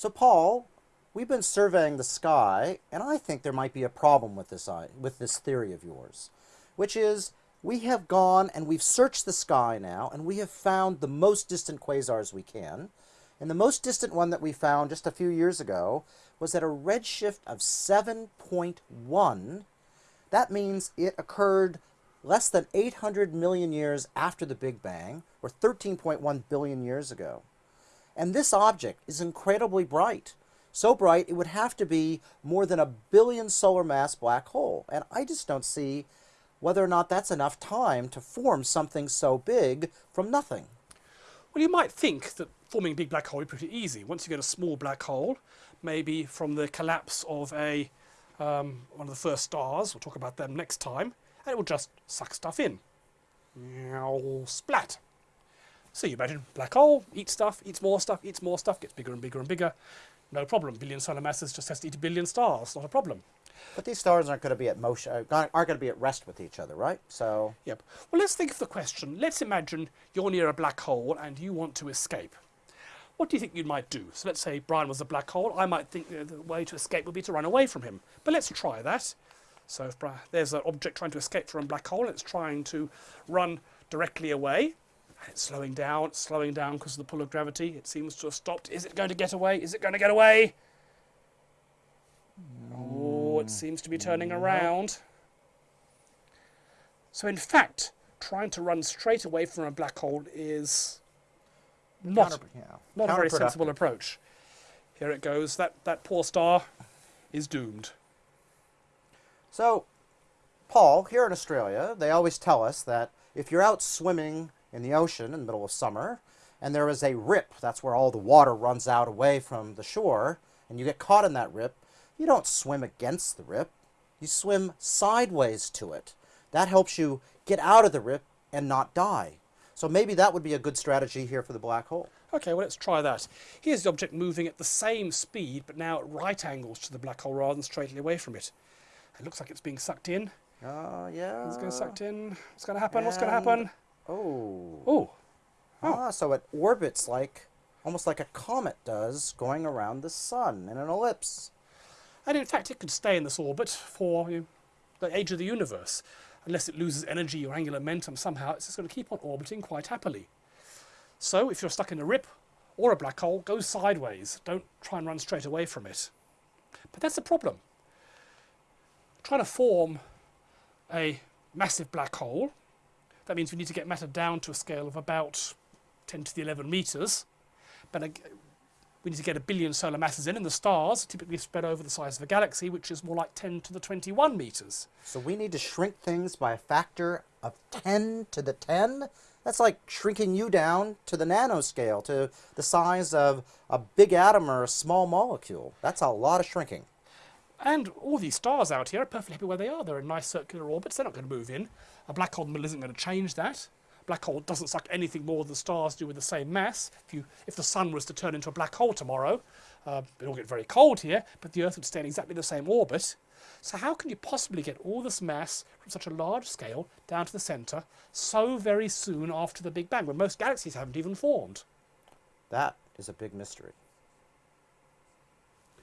So Paul, we've been surveying the sky, and I think there might be a problem with this, uh, with this theory of yours, which is we have gone and we've searched the sky now, and we have found the most distant quasars we can. And the most distant one that we found just a few years ago was at a redshift of 7.1. That means it occurred less than 800 million years after the Big Bang, or 13.1 billion years ago. And this object is incredibly bright. So bright, it would have to be more than a billion solar mass black hole. And I just don't see whether or not that's enough time to form something so big from nothing. Well, you might think that forming a big black hole is pretty easy. Once you get a small black hole, maybe from the collapse of a um, one of the first stars, we'll talk about them next time, and it will just suck stuff in. Splat. So you imagine black hole, eats stuff, eats more stuff, eats more stuff, gets bigger and bigger and bigger. No problem. Billion solar masses just has to eat a billion stars. Not a problem. But these stars aren't going to be at motion, uh, aren't going to be at rest with each other, right? So. Yep. Well, let's think of the question. Let's imagine you're near a black hole and you want to escape. What do you think you might do? So let's say Brian was a black hole. I might think the way to escape would be to run away from him. But let's try that. So if there's an object trying to escape from a black hole, it's trying to run directly away. It's slowing down, it's slowing down because of the pull of gravity. It seems to have stopped. Is it going to get away? Is it going to get away? Oh, it seems to be turning mm-hmm. around. So in fact, trying to run straight away from a black hole is not, yeah. not a very sensible approach. Here it goes. That, that poor star is doomed. So, Paul, here in Australia, they always tell us that if you're out swimming in the ocean in the middle of summer, and there is a rip, that's where all the water runs out away from the shore, and you get caught in that rip, you don't swim against the rip, you swim sideways to it. That helps you get out of the rip and not die. So maybe that would be a good strategy here for the black hole. Okay, well let's try that. Here's the object moving at the same speed, but now at right angles to the black hole rather than straightly away from it. It looks like it's being sucked in. Oh, uh, yeah. It's going to sucked in. What's going to happen? And What's going to happen? Oh. Oh. Oh. Ah, so it orbits like, almost like a comet does, going around the sun in an ellipse. And in fact, it could stay in this orbit for you know, the age of the universe. Unless it loses energy or angular momentum somehow, it's just going to keep on orbiting quite happily. So if you're stuck in a rip or a black hole, go sideways. Don't try and run straight away from it. But that's the problem. Trying to form a massive black hole, that means we need to get matter down to a scale of about 10 to the 11 meters. But uh, we need to get a billion solar masses in, and the stars typically spread over the size of a galaxy, which is more like 10 to the 21 meters. So we need to shrink things by a factor of 10 to the 10? That's like shrinking you down to the nanoscale, to the size of a big atom or a small molecule. That's a lot of shrinking. And all these stars out here are perfectly happy where they are. They're in nice circular orbits. They're not going to move in. A black hole in the middle isn't going to change that. A black hole doesn't suck anything more than stars do with the same mass. If, you, if the sun was to turn into a black hole tomorrow, uh, it'll get very cold here, but the Earth would stay in exactly the same orbit. So how can you possibly get all this mass from such a large scale down to the centre so very soon after the Big Bang, when most galaxies haven't even formed? That is a big mystery.